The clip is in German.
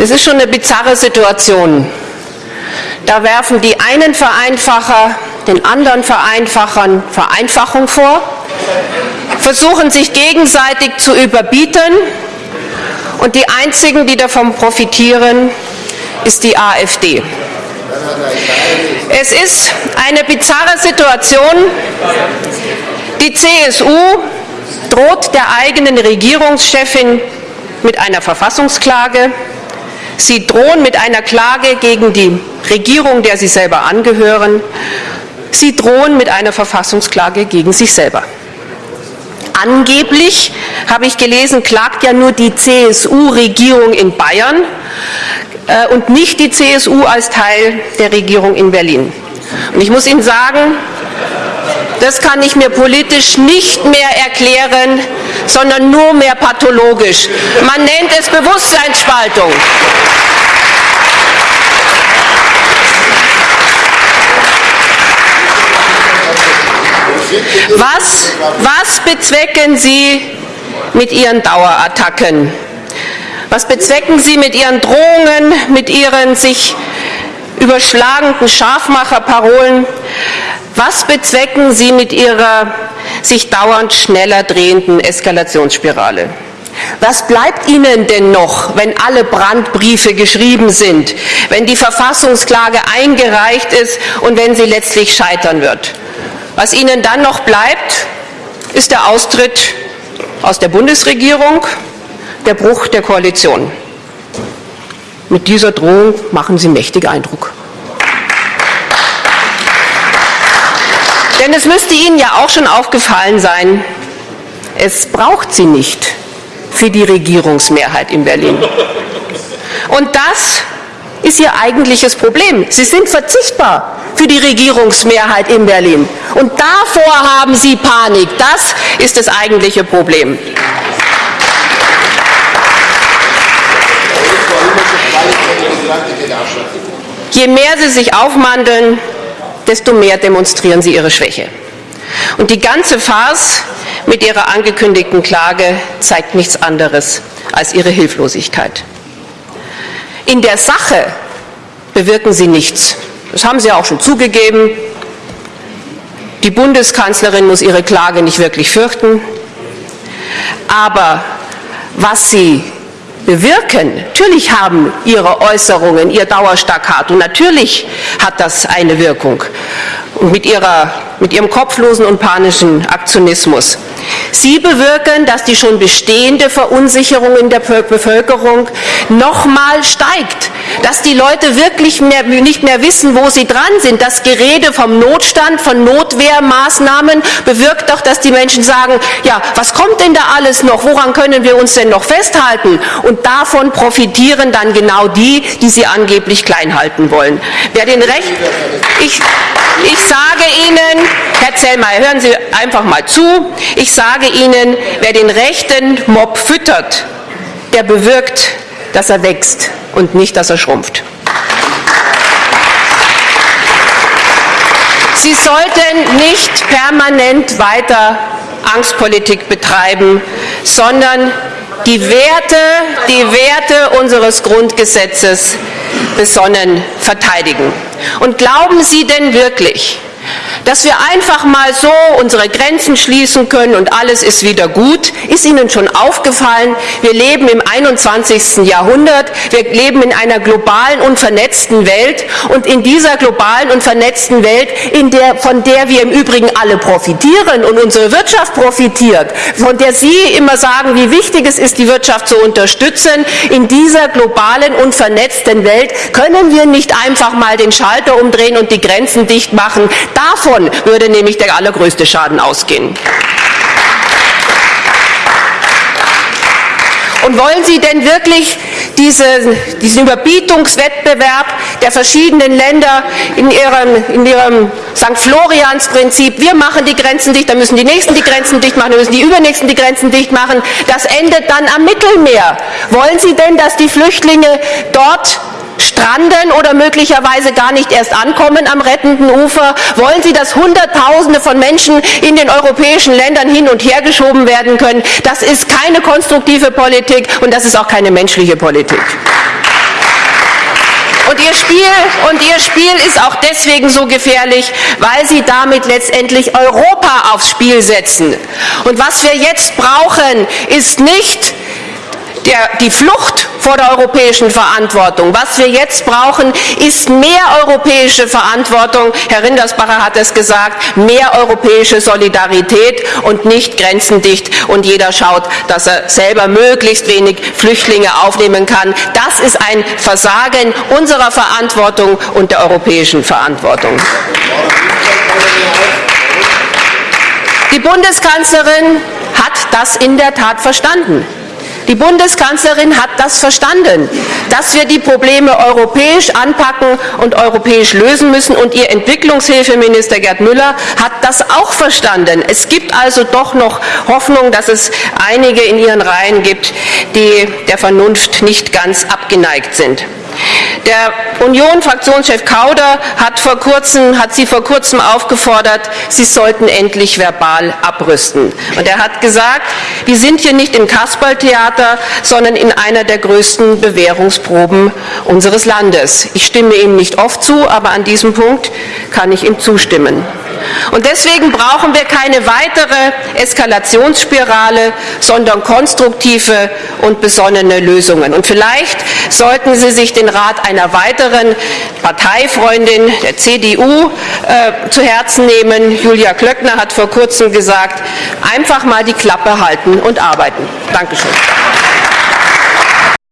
Das ist schon eine bizarre Situation. Da werfen die einen Vereinfacher den anderen Vereinfachern Vereinfachung vor, versuchen sich gegenseitig zu überbieten und die einzigen, die davon profitieren, ist die AfD. Es ist eine bizarre Situation. Die CSU droht der eigenen Regierungschefin mit einer Verfassungsklage. Sie drohen mit einer Klage gegen die Regierung, der sie selber angehören. Sie drohen mit einer Verfassungsklage gegen sich selber. Angeblich, habe ich gelesen, klagt ja nur die CSU-Regierung in Bayern äh, und nicht die CSU als Teil der Regierung in Berlin. Und ich muss Ihnen sagen, das kann ich mir politisch nicht mehr erklären, sondern nur mehr pathologisch. Man nennt es Bewusstseinsspaltung. Was, was bezwecken Sie mit Ihren Dauerattacken? Was bezwecken Sie mit Ihren Drohungen, mit Ihren sich überschlagenden Scharfmacherparolen? Was bezwecken Sie mit Ihrer sich dauernd schneller drehenden Eskalationsspirale? Was bleibt Ihnen denn noch, wenn alle Brandbriefe geschrieben sind, wenn die Verfassungsklage eingereicht ist und wenn sie letztlich scheitern wird? Was Ihnen dann noch bleibt, ist der Austritt aus der Bundesregierung, der Bruch der Koalition. Mit dieser Drohung machen Sie mächtig Eindruck. Denn es müsste Ihnen ja auch schon aufgefallen sein, es braucht sie nicht für die Regierungsmehrheit in Berlin. Und das ist Ihr eigentliches Problem. Sie sind verzichtbar für die Regierungsmehrheit in Berlin. Und davor haben Sie Panik. Das ist das eigentliche Problem. Je mehr Sie sich aufmandeln, desto mehr demonstrieren Sie Ihre Schwäche. Und die ganze Farce mit Ihrer angekündigten Klage zeigt nichts anderes als Ihre Hilflosigkeit. In der Sache bewirken Sie nichts. Das haben Sie auch schon zugegeben. Die Bundeskanzlerin muss ihre Klage nicht wirklich fürchten. Aber was Sie bewirken, natürlich haben Ihre Äußerungen, Ihr Dauerstaccato, natürlich hat das eine Wirkung. Mit, ihrer, mit Ihrem kopflosen und panischen Aktionismus. Sie bewirken, dass die schon bestehende Verunsicherung in der Bevölkerung nochmal steigt, dass die Leute wirklich mehr, nicht mehr wissen, wo sie dran sind. Das Gerede vom Notstand, von Notwehrmaßnahmen bewirkt doch, dass die Menschen sagen, ja, was kommt denn da alles noch? Woran können wir uns denn noch festhalten? Und davon profitieren dann genau die, die sie angeblich klein halten wollen. Wer den Recht, ich, ich sage Ihnen, Herr Zellmeier, hören Sie einfach mal zu, ich sage Ihnen, wer den rechten Mob füttert, der bewirkt, dass er wächst und nicht, dass er schrumpft. Sie sollten nicht permanent weiter Angstpolitik betreiben, sondern die Werte, die Werte unseres Grundgesetzes besonnen verteidigen. Und glauben Sie denn wirklich, dass wir einfach mal so unsere Grenzen schließen können und alles ist wieder gut, ist Ihnen schon aufgefallen, wir leben im 21. Jahrhundert, wir leben in einer globalen und vernetzten Welt und in dieser globalen und vernetzten Welt, der, von der wir im Übrigen alle profitieren und unsere Wirtschaft profitiert, von der Sie immer sagen, wie wichtig es ist, die Wirtschaft zu unterstützen, in dieser globalen und vernetzten Welt können wir nicht einfach mal den Schalter umdrehen und die Grenzen dicht machen. Davon würde nämlich der allergrößte Schaden ausgehen. Und wollen Sie denn wirklich diese, diesen Überbietungswettbewerb der verschiedenen Länder in ihrem, in ihrem St. Florians-Prinzip, wir machen die Grenzen dicht, dann müssen die Nächsten die Grenzen dicht machen, dann müssen die Übernächsten die Grenzen dicht machen, das endet dann am Mittelmeer. Wollen Sie denn, dass die Flüchtlinge dort stranden oder möglicherweise gar nicht erst ankommen am rettenden Ufer? Wollen Sie, dass Hunderttausende von Menschen in den europäischen Ländern hin und her geschoben werden können? Das ist keine konstruktive Politik und das ist auch keine menschliche Politik. Und ihr, Spiel, und ihr Spiel ist auch deswegen so gefährlich, weil sie damit letztendlich Europa aufs Spiel setzen. Und was wir jetzt brauchen, ist nicht der, die Flucht vor der europäischen Verantwortung. Was wir jetzt brauchen, ist mehr europäische Verantwortung. Herr Rindersbacher hat es gesagt, mehr europäische Solidarität und nicht grenzendicht und jeder schaut, dass er selber möglichst wenig Flüchtlinge aufnehmen kann. Das ist ein Versagen unserer Verantwortung und der europäischen Verantwortung. Die Bundeskanzlerin hat das in der Tat verstanden. Die Bundeskanzlerin hat das verstanden, dass wir die Probleme europäisch anpacken und europäisch lösen müssen. Und ihr Entwicklungshilfeminister Gerd Müller hat das auch verstanden. Es gibt also doch noch Hoffnung, dass es einige in ihren Reihen gibt, die der Vernunft nicht ganz abgeneigt sind. Der Union-Fraktionschef Kauder hat, vor kurzem, hat sie vor kurzem aufgefordert, sie sollten endlich verbal abrüsten. Und er hat gesagt, wir sind hier nicht im Kasperltheater, sondern in einer der größten Bewährungsproben unseres Landes. Ich stimme ihm nicht oft zu, aber an diesem Punkt kann ich ihm zustimmen. Und deswegen brauchen wir keine weitere Eskalationsspirale, sondern konstruktive und besonnene Lösungen. Und vielleicht sollten Sie sich den Rat einer weiteren Parteifreundin der CDU äh, zu Herzen nehmen. Julia Klöckner hat vor kurzem gesagt, einfach mal die Klappe halten und arbeiten. Dankeschön.